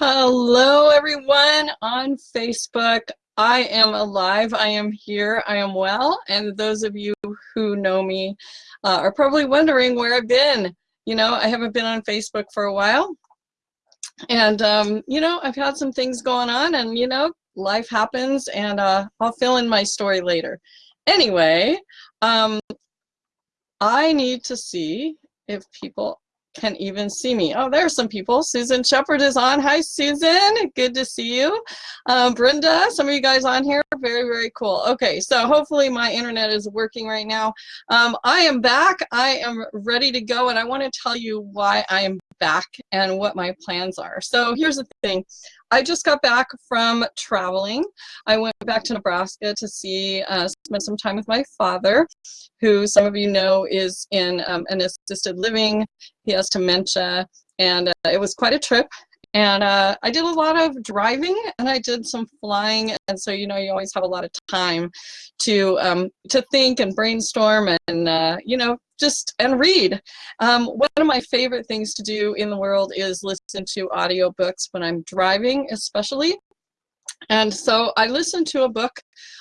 Hello, everyone on Facebook. I am alive. I am here. I am well. And those of you who know me uh, are probably wondering where I've been. You know, I haven't been on Facebook for a while. And, um, you know, I've had some things going on and, you know, life happens and uh, I'll fill in my story later. Anyway, um, I need to see if people can even see me. Oh, there are some people. Susan Shepard is on. Hi, Susan. Good to see you. Um, Brenda, some of you guys on here. Very, very cool. Okay, so hopefully my internet is working right now. Um, I am back. I am ready to go, and I want to tell you why I am back and what my plans are. So here's the thing. I just got back from traveling. I went back to Nebraska to see, uh, spend some time with my father, who some of you know is in um, an assisted living. He has dementia, and uh, it was quite a trip. And uh, I did a lot of driving and I did some flying. And so, you know, you always have a lot of time to, um, to think and brainstorm and, uh, you know, just and read. Um, one of my favorite things to do in the world is listen to audiobooks when I'm driving, especially. And so I listened to a book.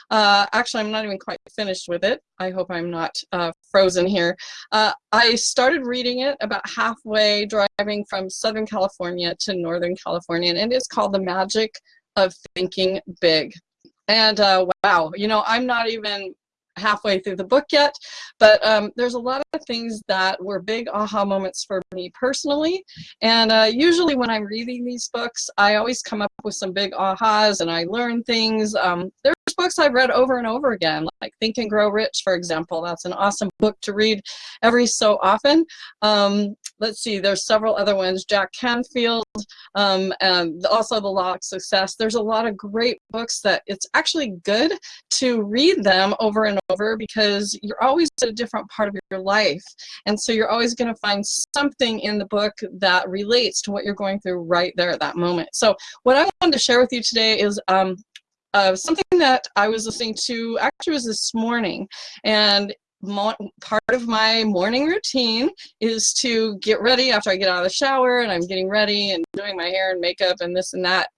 Uh, actually, I'm not even quite finished with it. I hope I'm not uh, frozen here. Uh, I started reading it about halfway driving from Southern California to Northern California, and it is called The Magic of Thinking Big. And uh, wow, you know, I'm not even halfway through the book yet, but um, there's a lot of things that were big aha moments for me personally. And uh, usually when I'm reading these books, I always come up with some big ahas and I learn things. Um, there's books I've read over and over again, like Think and Grow Rich, for example. That's an awesome book to read every so often. Um, let's see, there's several other ones. Jack Canfield, um, and also The Law of Success. There's a lot of great books that it's actually good to read them over and over because you're always at a different part of your life. And so you're always going to find something in the book that relates to what you're going through right there at that moment. So what I wanted to share with you today is um, uh, something that I was listening to actually was this morning and part of my morning routine is to get ready after I get out of the shower and I'm getting ready and doing my hair and makeup and this and that,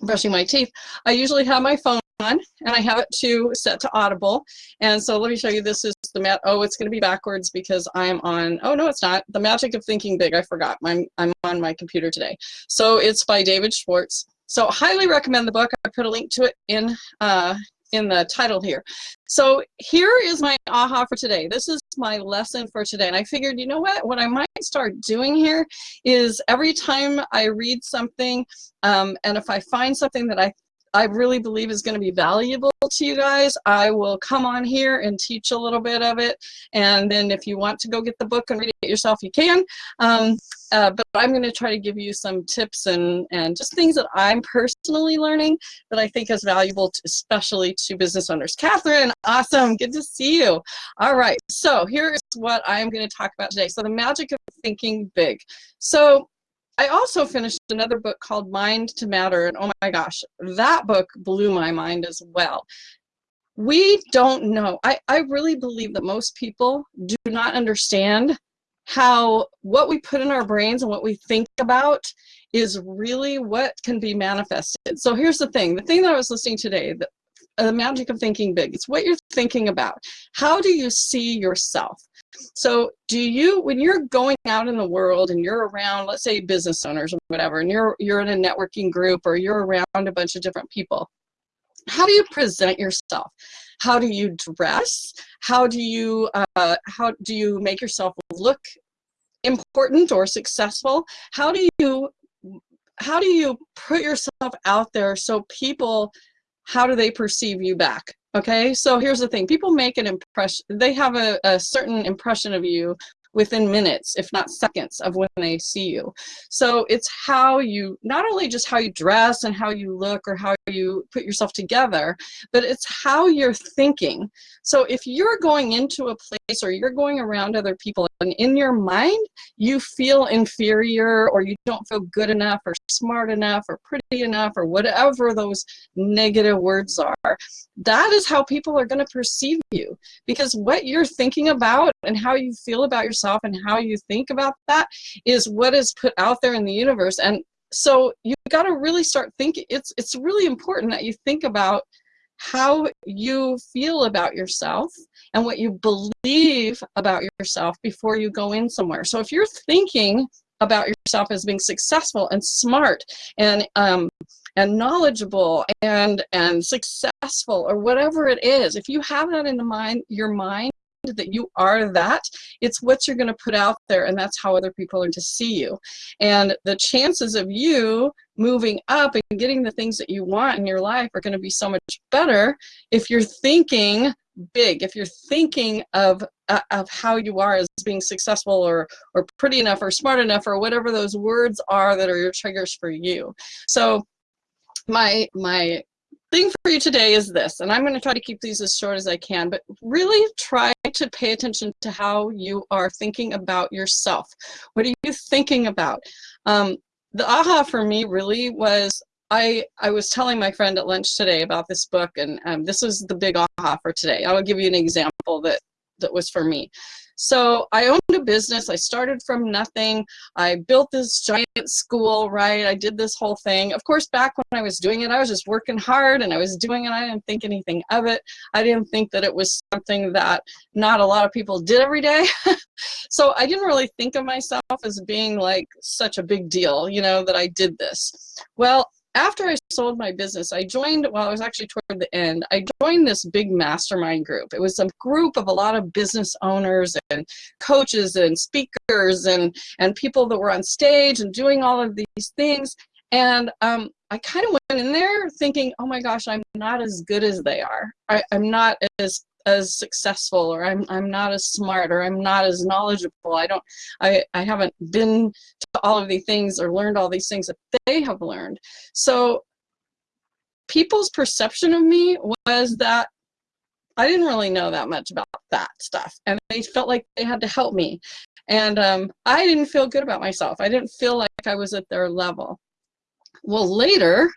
brushing my teeth. I usually have my phone on and I have it to set to audible. And so let me show you, this is the mat. Oh, it's going to be backwards because I'm on, oh no, it's not. The Magic of Thinking Big. I forgot. I'm, I'm on my computer today. So it's by David Schwartz. So highly recommend the book. I put a link to it in uh, in the title here. So here is my aha for today. This is my lesson for today. And I figured, you know what, what I might start doing here is every time I read something, um, and if I find something that I I really believe is going to be valuable to you guys, I will come on here and teach a little bit of it. And then if you want to go get the book and read it yourself, you can. Um, uh, but I'm going to try to give you some tips and, and just things that I'm personally learning that I think is valuable, to, especially to business owners. Catherine, awesome. Good to see you. All right. So here is what I'm going to talk about today. So the magic of thinking big. So I also finished another book called Mind to Matter, and oh my gosh, that book blew my mind as well. We don't know. I, I really believe that most people do not understand how what we put in our brains and what we think about is really what can be manifested. So here's the thing, the thing that I was listening today, the magic of thinking big, it's what you're thinking about. How do you see yourself? So do you, when you're going out in the world and you're around, let's say business owners or whatever, and you're, you're in a networking group or you're around a bunch of different people, how do you present yourself? How do you dress? How do you, uh, how do you make yourself look important or successful? How do you, how do you put yourself out there so people, how do they perceive you back? Okay, so here's the thing. People make an impression, they have a, a certain impression of you within minutes, if not seconds, of when they see you. So it's how you, not only just how you dress and how you look or how you put yourself together, but it's how you're thinking. So if you're going into a place or you're going around other people and in your mind, you feel inferior or you don't feel good enough or smart enough or pretty enough or whatever those negative words are, that is how people are going to perceive you because what you're thinking about and how you feel about yourself and how you think about that is what is put out there in the universe and so you've got to really start thinking. It's it's really important that you think about how you feel about yourself and what you believe about yourself before you go in somewhere. So if you're thinking about yourself as being successful and smart and um, and knowledgeable and and successful or whatever it is, if you have that in the mind, your mind that you are that it's what you're going to put out there and that's how other people are to see you. And the chances of you moving up and getting the things that you want in your life are going to be so much better if you're thinking big if you're thinking of uh, of how you are as being successful or or pretty enough or smart enough or whatever those words are that are your triggers for you. So my my thing for you today is this and i'm going to try to keep these as short as i can but really try to pay attention to how you are thinking about yourself what are you thinking about um, the aha for me really was I, I was telling my friend at lunch today about this book, and um, this was the big aha for today. I will give you an example that, that was for me. So I owned a business. I started from nothing. I built this giant school, right? I did this whole thing. Of course, back when I was doing it, I was just working hard and I was doing it. I didn't think anything of it. I didn't think that it was something that not a lot of people did every day. so I didn't really think of myself as being like such a big deal, you know, that I did this. Well, after I sold my business, I joined, well, I was actually toward the end, I joined this big mastermind group. It was a group of a lot of business owners and coaches and speakers and, and people that were on stage and doing all of these things. And um, I kind of went in there thinking, oh my gosh, I'm not as good as they are. I, I'm not as as successful or I'm, I'm not as smart or I'm not as knowledgeable. I don't, I, I haven't been to all of these things or learned all these things that they have learned. So people's perception of me was that I didn't really know that much about that stuff and they felt like they had to help me. And um, I didn't feel good about myself. I didn't feel like I was at their level. Well, later,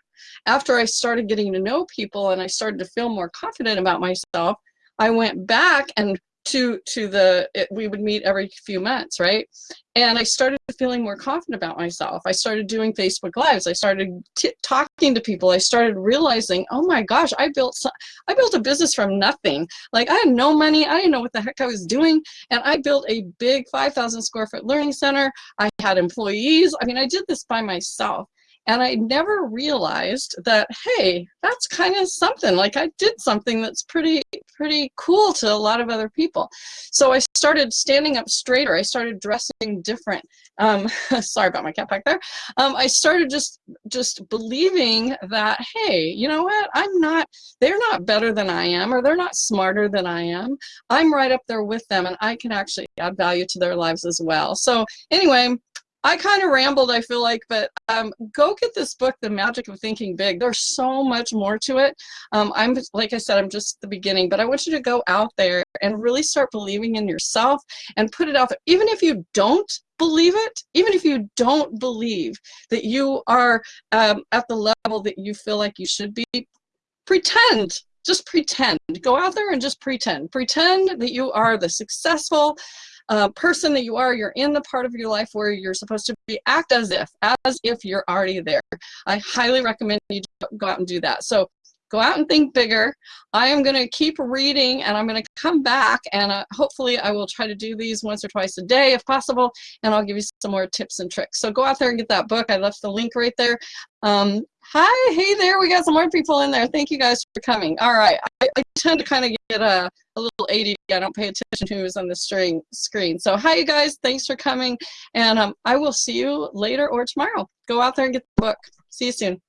after I started getting to know people and I started to feel more confident about myself, I went back and to to the it, we would meet every few months right? And i started feeling more confident about myself. I started doing facebook lives. I started talking to people. I started realizing oh my gosh i built some, i built a business from nothing. Like i had no money. I didn't know what the heck i was doing. And i built a big 5000 square foot learning center. I had employees. I mean i did this by myself and I never realized that, hey, that's kind of something. Like I did something that's pretty, pretty cool to a lot of other people. So I started standing up straighter. I started dressing different. Um, sorry about my cat back there. Um, I started just, just believing that, hey, you know what? I'm not, they're not better than I am, or they're not smarter than I am. I'm right up there with them and I can actually add value to their lives as well. So anyway, I kind of rambled, I feel like, but um, go get this book, The Magic of Thinking Big. There's so much more to it. Um, I'm, like I said, I'm just the beginning, but I want you to go out there and really start believing in yourself and put it out there. Even if you don't believe it, even if you don't believe that you are um, at the level that you feel like you should be, pretend just pretend. Go out there and just pretend. Pretend that you are the successful, uh, person that you are, you're in the part of your life where you're supposed to be, act as if, as if you're already there. I highly recommend you go out and do that. So go out and think bigger. I am going to keep reading and I'm going to come back and uh, hopefully I will try to do these once or twice a day if possible and I'll give you some more tips and tricks. So go out there and get that book. I left the link right there. Um, hi, hey there, we got some more people in there. Thank you guys for coming. All right, I, I tend to kind of get a, a little ADD. I don't pay attention to who's on the string, screen. So hi you guys, thanks for coming and um, I will see you later or tomorrow. Go out there and get the book. See you soon.